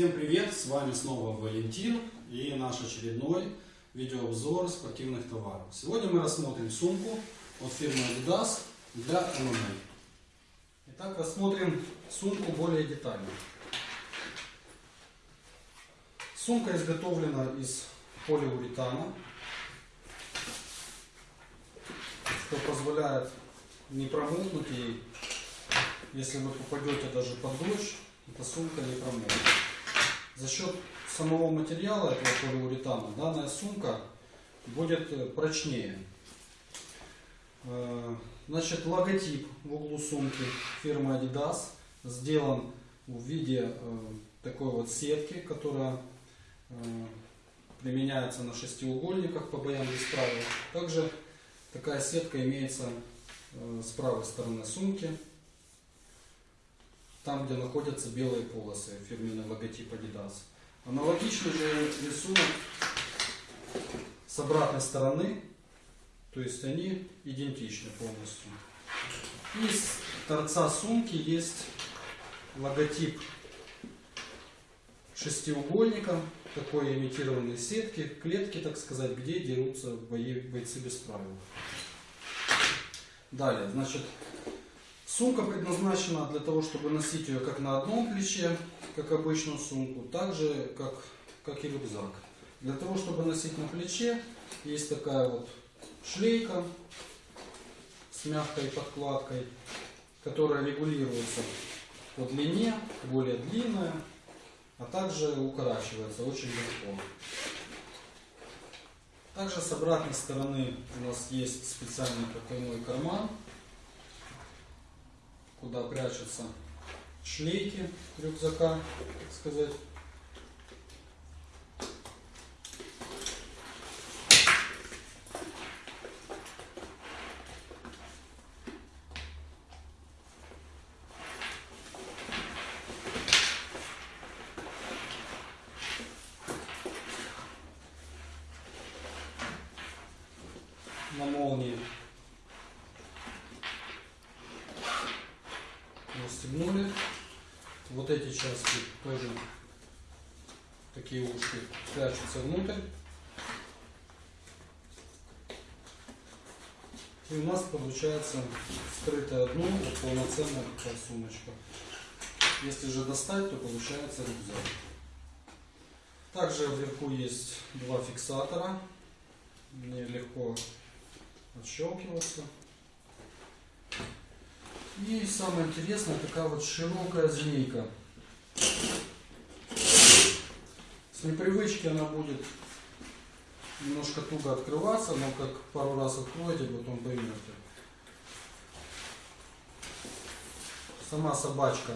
Всем привет! С вами снова Валентин и наш очередной видеообзор спортивных товаров. Сегодня мы рассмотрим сумку от фирмы Adidas для ММА. Итак, рассмотрим сумку более детально. Сумка изготовлена из полиуретана, что позволяет не промокнуть ей, если вы попадете даже под дождь, эта сумка не промокнет. За счет самого материала этого полиуретана данная сумка будет э, прочнее. Э, значит, логотип в углу сумки фирмы Adidas сделан в виде э, такой вот сетки, которая применяется на шестиугольниках по боям без правил. Также такая сетка имеется с правой стороны сумки там, где находятся белые полосы, фирменный логотип Adidas. Аналогичный же рисунок с обратной стороны, то есть они идентичны полностью. И с торца сумки есть логотип шестиугольника, такой имитированной сетки, клетки, так сказать, где дерутся бои, бойцы без правил. Далее, значит, Сумка предназначена для того, чтобы носить ее как на одном плече, как обычную сумку, так же, как, как и рюкзак. Для того, чтобы носить на плече, есть такая вот шлейка с мягкой подкладкой, которая регулируется по длине, более длинная, а также укорачивается очень легко. Также с обратной стороны у нас есть специальный потайной карман, куда прячутся шлейки рюкзака, так сказать. Вот эти части тоже такие ушки прячутся внутрь. И у нас получается скрытое дно, вот полноценная такая сумочка. Если же достать, то получается рюкзак. Также вверху есть два фиксатора. Мне легко отщелкиваться. И самое интересное, такая вот широкая змейка. С непривычки она будет немножко туго открываться, но как пару раз откроете, потом поймете. Сама собачка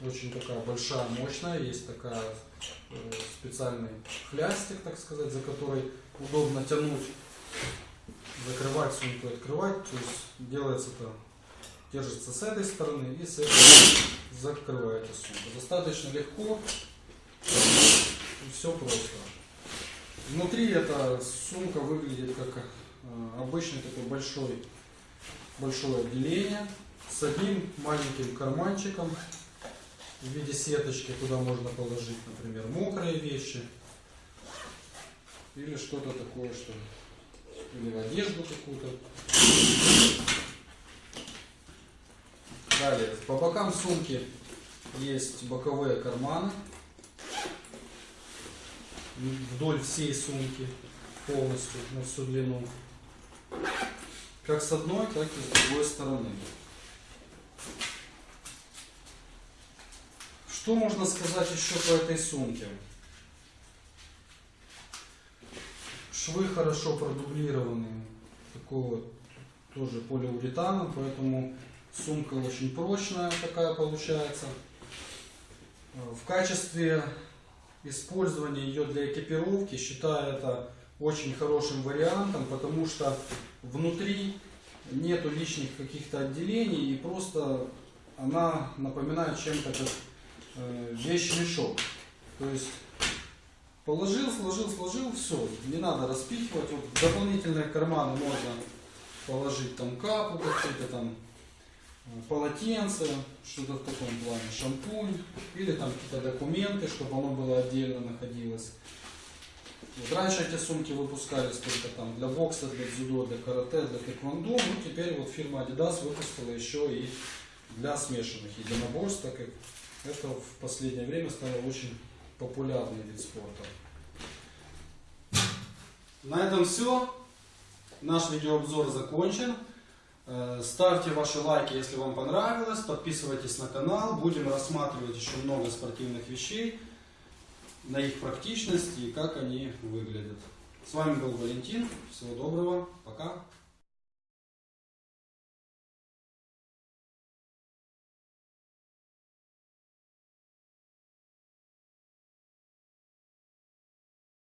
очень такая большая, мощная. Есть такая э, специальный хлястик, так сказать, за который удобно тянуть, закрывать сумку открывать. То есть делается это держится с этой стороны и с этой закрываете сумку. Достаточно легко и все просто. Внутри эта сумка выглядит как э, обычный такой большой, большое отделение с одним маленьким карманчиком в виде сеточки, куда можно положить, например, мокрые вещи или что-то такое, что или одежду какую-то. Далее, по бокам сумки есть боковые карманы вдоль всей сумки полностью на всю длину. Как с одной, так и с другой стороны. Что можно сказать еще по этой сумке? Швы хорошо продублированы, такого тоже полиуретана, поэтому Сумка очень прочная такая получается. В качестве использования ее для экипировки считаю это очень хорошим вариантом, потому что внутри нету лишних каких-то отделений и просто она напоминает чем-то как э, вещь-мешок. То есть положил, сложил, сложил, все, не надо распихивать. Вот дополнительные карманы можно положить там капу какую-то там э, полотенце, что-то в таком плане, шампунь или там какие-то документы, чтобы оно было отдельно находилось. Вот раньше эти сумки выпускались только там для бокса, для дзюдо, для карате, для тэквондо. Ну теперь вот фирма Adidas выпустила еще и для смешанных единоборств, так как это в последнее время стало очень популярный вид спорта. На этом все. Наш видеообзор закончен. Э, Ставьте ваши лайки, если вам понравилось. Подписывайтесь на канал. Будем рассматривать еще много спортивных вещей на их практичность и как они выглядят. С вами был Валентин. Всего доброго. Пока.